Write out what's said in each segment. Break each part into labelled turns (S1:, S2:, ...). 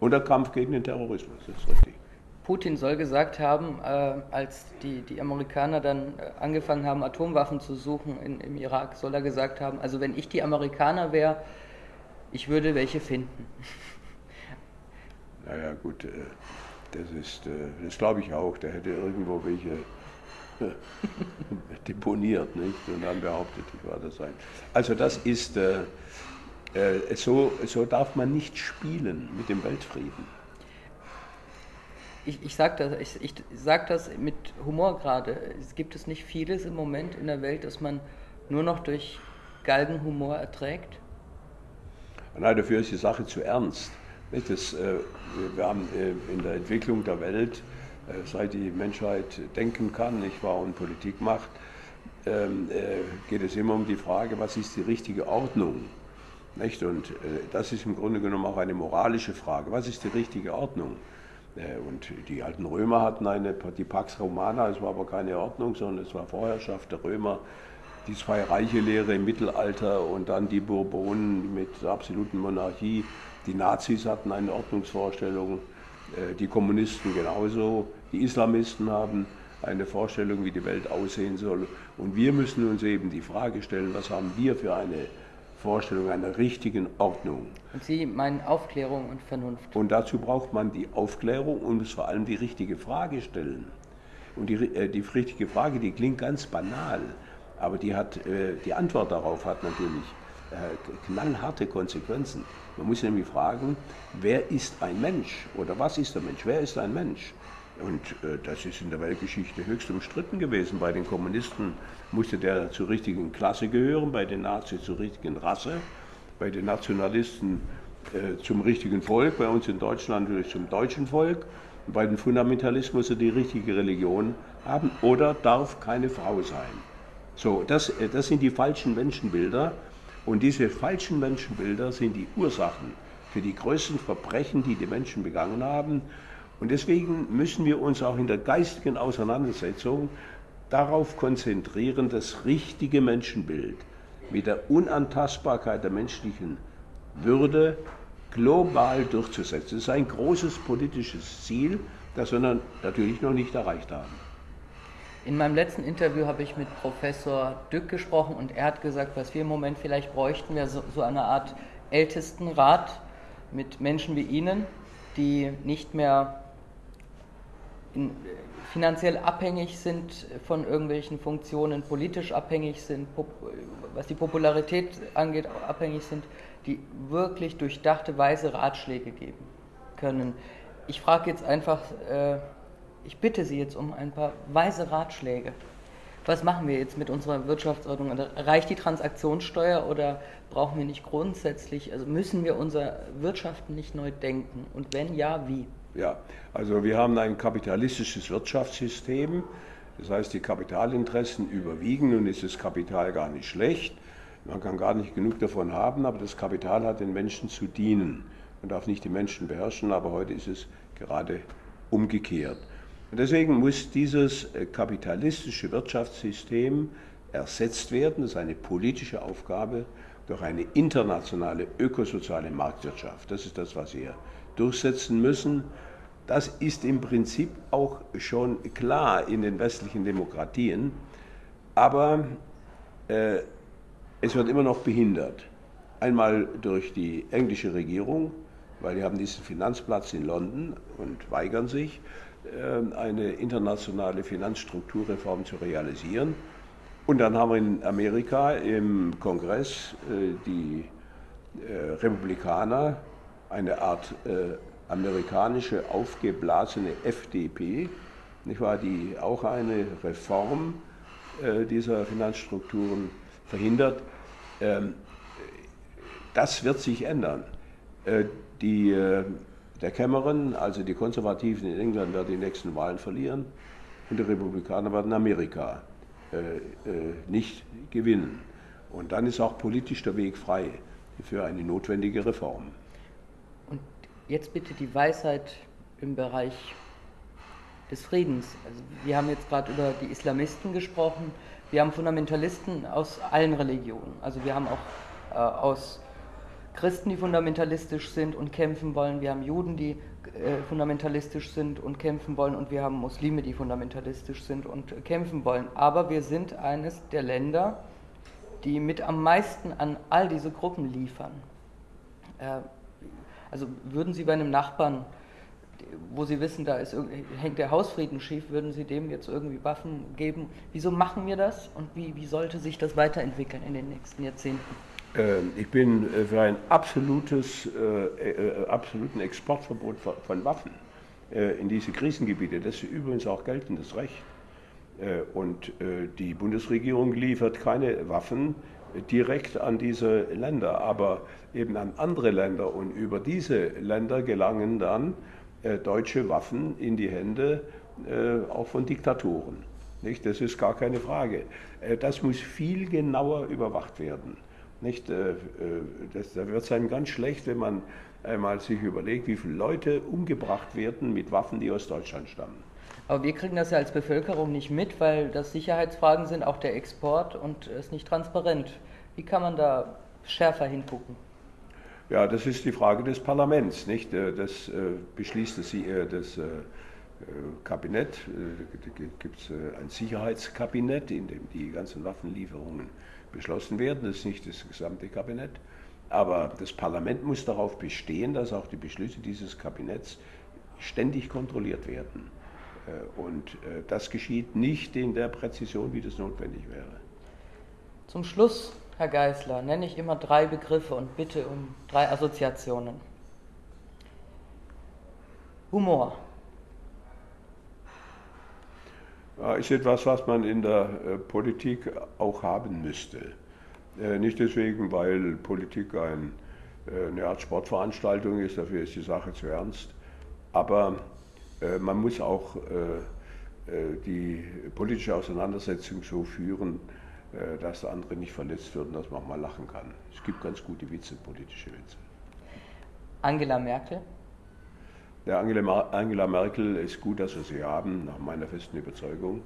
S1: Und der Kampf gegen den Terrorismus, das ist richtig.
S2: Putin soll gesagt haben, äh, als die, die Amerikaner dann äh, angefangen haben, Atomwaffen zu suchen in, im Irak, soll er gesagt haben, also wenn ich die Amerikaner wäre, ich würde welche finden.
S1: Naja, gut, äh, das ist, äh, das glaube ich auch, der hätte irgendwo welche äh, deponiert, nicht? Und dann behauptet, ich war das sein. Also das ist, äh, so, so darf man nicht spielen mit dem Weltfrieden.
S2: Ich, ich sage das, ich, ich sag das mit Humor gerade. Es gibt es nicht vieles im Moment in der Welt, das man nur noch durch Galgenhumor erträgt?
S1: Nein, dafür ist die Sache zu ernst. Das, äh, wir haben äh, in der Entwicklung der Welt, äh, seit die Menschheit denken kann, nicht wahr, und Politik macht, ähm, geht es immer um die Frage, was ist die richtige Ordnung? Nicht? Und das ist im Grunde genommen auch eine moralische Frage. Was ist die richtige Ordnung? Und die alten Römer hatten eine, die Pax Romana, es war aber keine Ordnung, sondern es war Vorherrschaft der Römer, die Zwei-Reiche-Lehre im Mittelalter und dann die Bourbonen mit der absoluten Monarchie. Die Nazis hatten eine Ordnungsvorstellung, äh, die Kommunisten genauso, die Islamisten haben eine Vorstellung, wie die Welt aussehen soll. Und wir müssen uns eben die Frage stellen, was haben wir für eine Vorstellung einer richtigen Ordnung.
S2: Und Sie meinen Aufklärung und Vernunft.
S1: Und dazu braucht man die Aufklärung und muss vor allem die richtige Frage stellen. Und die, äh, die richtige Frage, die klingt ganz banal, aber die, hat, äh, die Antwort darauf hat natürlich äh, knallharte Konsequenzen. Man muss nämlich fragen, wer ist ein Mensch oder was ist der Mensch? Wer ist ein Mensch? Und äh, das ist in der Weltgeschichte höchst umstritten gewesen. Bei den Kommunisten musste der zur richtigen Klasse gehören, bei den Nazis zur richtigen Rasse, bei den Nationalisten äh, zum richtigen Volk, bei uns in Deutschland natürlich zum deutschen Volk. Und bei den Fundamentalisten muss er die richtige Religion haben oder darf keine Frau sein. So, das, äh, das sind die falschen Menschenbilder. Und diese falschen Menschenbilder sind die Ursachen für die größten Verbrechen, die die Menschen begangen haben. Und deswegen müssen wir uns auch in der geistigen Auseinandersetzung darauf konzentrieren, das richtige Menschenbild mit der Unantastbarkeit der menschlichen Würde global durchzusetzen. Das ist ein großes politisches Ziel, das wir natürlich noch nicht erreicht haben.
S2: In meinem letzten Interview habe ich mit Professor Dück gesprochen und er hat gesagt, was wir im Moment vielleicht bräuchten, wäre so, so eine Art Ältestenrat mit Menschen wie Ihnen, die nicht mehr in, finanziell abhängig sind von irgendwelchen Funktionen, politisch abhängig sind, was die Popularität angeht, abhängig sind, die wirklich durchdachte, weise Ratschläge geben können. Ich frage jetzt einfach, äh, ich bitte Sie jetzt um ein paar weise Ratschläge. Was machen wir jetzt mit unserer Wirtschaftsordnung? Also reicht die Transaktionssteuer oder brauchen wir nicht grundsätzlich, also müssen wir unser Wirtschaften nicht neu denken? Und wenn ja, wie?
S1: Ja, also wir haben ein kapitalistisches Wirtschaftssystem. Das heißt, die Kapitalinteressen überwiegen und ist das Kapital gar nicht schlecht. Man kann gar nicht genug davon haben, aber das Kapital hat den Menschen zu dienen. Man darf nicht die Menschen beherrschen, aber heute ist es gerade umgekehrt. Und deswegen muss dieses äh, kapitalistische Wirtschaftssystem ersetzt werden, das ist eine politische Aufgabe, durch eine internationale ökosoziale Marktwirtschaft. Das ist das, was wir durchsetzen müssen. Das ist im Prinzip auch schon klar in den westlichen Demokratien, aber äh, es wird immer noch behindert. Einmal durch die englische Regierung, weil die haben diesen Finanzplatz in London und weigern sich. Ähm, eine internationale Finanzstrukturreform zu realisieren. Und dann haben wir in Amerika im Kongress äh, die äh, Republikaner, eine Art äh, amerikanische aufgeblasene FDP, nicht wahr, die auch eine Reform dieser Finanzstrukturen verhindert. Ähm, das wird sich ändern. Die der Cameron, also die Konservativen in England, werden die nächsten Wahlen verlieren und die Republikaner werden Amerika äh, äh, nicht gewinnen. Und dann ist auch politisch der Weg frei für eine notwendige Reform.
S2: Jetzt bitte die Weisheit im Bereich des Friedens. Also wir haben jetzt gerade über die Islamisten gesprochen, wir haben Fundamentalisten aus allen Religionen. Also wir haben auch äh, aus Christen, die fundamentalistisch sind und kämpfen wollen, wir haben Juden, die äh, fundamentalistisch sind und kämpfen wollen und wir haben Muslime, die fundamentalistisch sind und kämpfen wollen. Aber wir sind eines der Länder, die mit am meisten an all diese Gruppen liefern. Äh, also würden Sie bei einem Nachbarn, wo Sie wissen, da ist, hängt der Hausfrieden schief, würden Sie dem jetzt irgendwie Waffen geben? Wieso machen wir das und wie, wie sollte sich das weiterentwickeln in den nächsten Jahrzehnten?
S1: Ähm, ich bin äh, für ein absolutes, äh, äh, absoluten Exportverbot von Waffen in diese Krisengebiete. Das ist übrigens auch geltendes Recht. Und die Bundesregierung liefert keine Waffen direkt an diese Länder, aber eben an andere Länder. Und über diese Länder gelangen dann deutsche Waffen in die Hände auch von Diktatoren. Das ist gar keine Frage. Das muss viel genauer überwacht werden. Nicht, äh, äh, das, da wird es einem ganz schlecht, wenn man einmal sich überlegt, wie viele Leute umgebracht werden mit Waffen, die aus Deutschland stammen.
S2: Aber wir kriegen das ja als Bevölkerung nicht mit, weil das Sicherheitsfragen sind, auch der Export und ist nicht transparent. Wie kann man da schärfer hingucken?
S1: Ja, das ist die Frage des Parlaments, nicht? Äh, das beschließt das, das Kabinett. Da gibt es ein Sicherheitskabinett, in dem die ganzen Waffenlieferungen beschlossen werden. Das ist nicht das gesamte Kabinett. Aber das Parlament muss darauf bestehen, dass auch die Beschlüsse dieses Kabinetts ständig kontrolliert werden. Äh, und äh, das geschieht nicht in der Präzision, wie das notwendig wäre.
S2: Zum Schluss, Herr Geisler, nenne ich immer drei Begriffe und bitte um drei Assoziationen. Humor.
S1: ist etwas, was man in der äh, Politik auch haben müsste. Nicht deswegen, weil Politik ein, eine Art Sportveranstaltung ist, dafür ist die Sache zu ernst, aber man muss auch die politische Auseinandersetzung so führen, dass der andere nicht verletzt wird und dass man auch mal lachen kann. Es gibt ganz gute Witze, politische Witze.
S2: Angela Merkel?
S1: Der Angela, Angela Merkel ist gut, dass wir sie haben, nach meiner festen Überzeugung.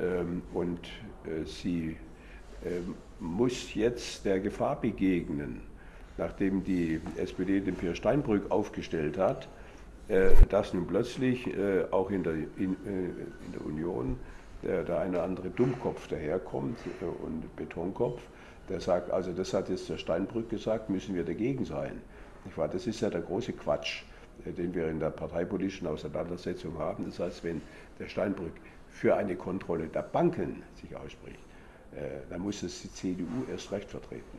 S1: Ähm, und äh, sie ähm, muss jetzt der Gefahr begegnen, nachdem die SPD den Pierre Steinbrück aufgestellt hat, äh, dass nun plötzlich äh, auch in der, in, in der Union der, der eine andere Dummkopf daherkommt und Betonkopf, der sagt, also das hat jetzt der Steinbrück gesagt, müssen wir dagegen sein. Das ist ja der große Quatsch. Äh, den wir in der parteipolitischen Auseinandersetzung haben. Das heißt, wenn der Steinbrück für eine Kontrolle der Banken sich ausspricht, äh, dann muss es die CDU erst recht vertreten.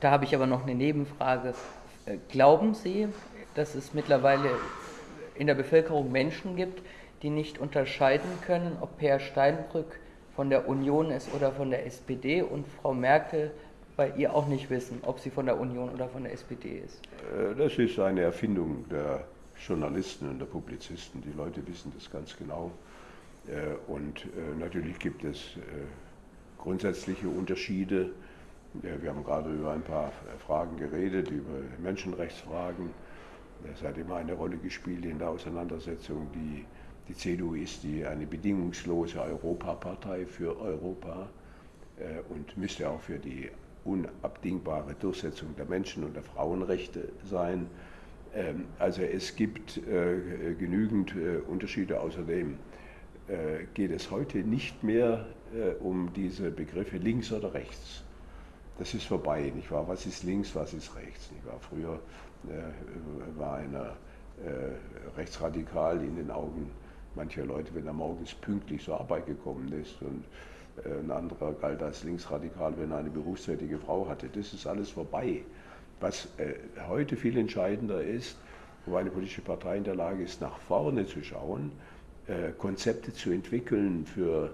S2: Da habe ich aber noch eine Nebenfrage. Äh, glauben Sie, dass es mittlerweile in der Bevölkerung Menschen gibt, die nicht unterscheiden können, ob Herr Steinbrück von der Union ist oder von der SPD und Frau Merkel bei ihr auch nicht wissen, ob sie von der Union oder von der SPD ist.
S1: Äh, das ist eine Erfindung der Journalisten und der Publizisten. Die Leute wissen das ganz genau. Äh, und natürlich gibt es grundsätzliche Unterschiede. Wir haben gerade über ein paar Fragen geredet, über Menschenrechtsfragen. Das hat immer eine Rolle gespielt in der Auseinandersetzung. Die, die CDU ist die, eine bedingungslose Europapartei für Europa und müsste auch für die unabdingbare Durchsetzung der Menschen- und der Frauenrechte sein. Ähm, also es gibt äh, genügend äh, Unterschiede. Außerdem äh, geht es heute nicht mehr um diese Begriffe links oder rechts. Das ist vorbei, nicht wahr? Was ist links, was ist rechts? Nicht wahr? Früher war einer rechtsradikal in den Augen mancher Leute, wenn er morgens pünktlich zur Arbeit gekommen ist und äh, ein anderer galt als linksradikal, wenn er eine berufstätige Frau hatte. Das ist alles vorbei. Was äh, heute viel entscheidender ist, wo eine politische Partei in der Lage ist, nach vorne zu schauen, äh, Konzepte zu entwickeln für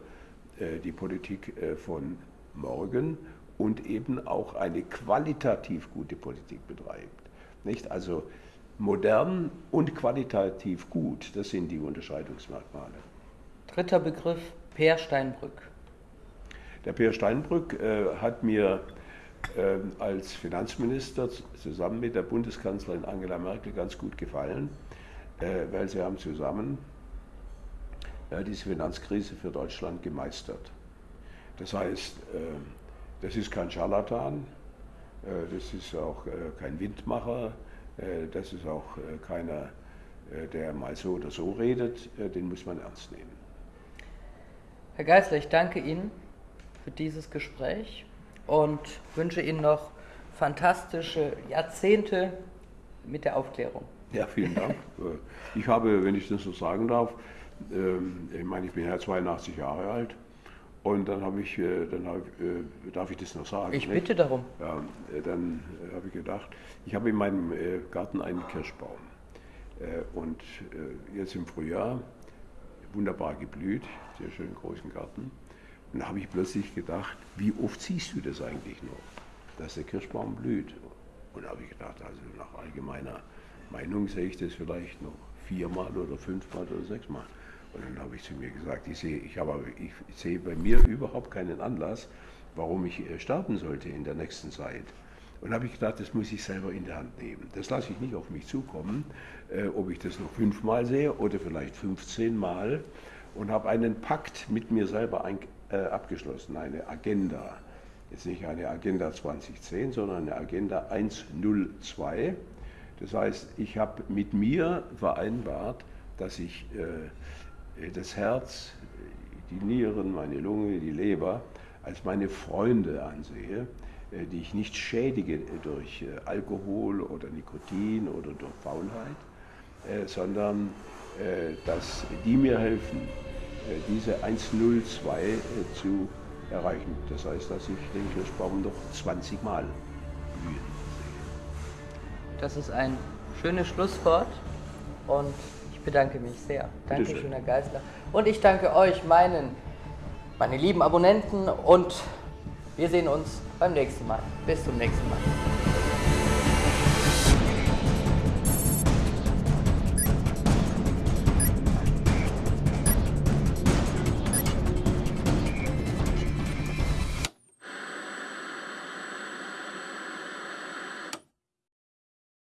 S1: die Politik von morgen und eben auch eine qualitativ gute Politik betreibt. Nicht? Also modern und qualitativ gut, das sind die Unterscheidungsmerkmale.
S2: Dritter Begriff, Per Steinbrück.
S1: Der Peer Steinbrück äh, hat mir äh, als Finanzminister zusammen mit der Bundeskanzlerin Angela Merkel ganz gut gefallen, äh, weil sie haben zusammen diese Finanzkrise für Deutschland gemeistert. Das heißt, äh, das ist kein Scharlatan, Das ist auch kein Windmacher, das ist auch keiner, der mal so oder so redet, den muss man ernst nehmen.
S2: Herr Geisler, ich danke Ihnen für dieses Gespräch und wünsche Ihnen noch fantastische Jahrzehnte mit der Aufklärung.
S1: Ja, vielen Dank. Ich habe, wenn ich das so sagen darf, ähm, ich meine, ich bin ja 82 Jahre alt und dann habe ich, äh, dann habe, äh, darf ich das noch sagen?
S2: Ich bitte darum.
S1: Ja, äh, dann habe ich gedacht, ich habe in meinem Garten einen Kirschbaum und jetzt im Frühjahr wunderbar geblüht, sehr schönen großen Garten. Und da habe ich plötzlich gedacht, wie oft siehst du das eigentlich noch, dass der Kirschbaum blüht? Und da habe ich gedacht, also nach allgemeiner Meinung sehe ich das vielleicht noch viermal oder fünfmal oder sechsmal. Und dann habe ich zu mir gesagt, ich sehe, ich, habe, ich sehe bei mir überhaupt keinen Anlass, warum ich äh, sterben sollte in der nächsten Zeit. Und habe ich gedacht, das muss ich selber in der Hand nehmen. Das lasse ich nicht auf mich zukommen, äh, ob ich das noch fünfmal sehe oder vielleicht 15 Mal. Und habe einen Pakt mit mir selber ein, äh, abgeschlossen, eine Agenda. Jetzt nicht eine Agenda 2010, sondern eine Agenda 102. Das heißt, ich habe mit mir vereinbart, dass ich äh, das Herz, die Nieren, meine Lunge, die Leber als meine Freunde ansehe, äh, die ich nicht schädige durch äh, Alkohol oder Nikotin oder durch Faulheit, äh, sondern äh, dass die mir helfen, äh, diese 102 zu erreichen. Das heißt, dass ich den Kirschbaum noch 20 Mal blühen sehe.
S2: Das ist ein schönes Schlusswort und bedanke mich sehr. Dankeschön, Herr Geisler. Und ich danke euch, meinen, meine lieben Abonnenten und wir sehen uns beim nächsten Mal. Bis zum nächsten Mal.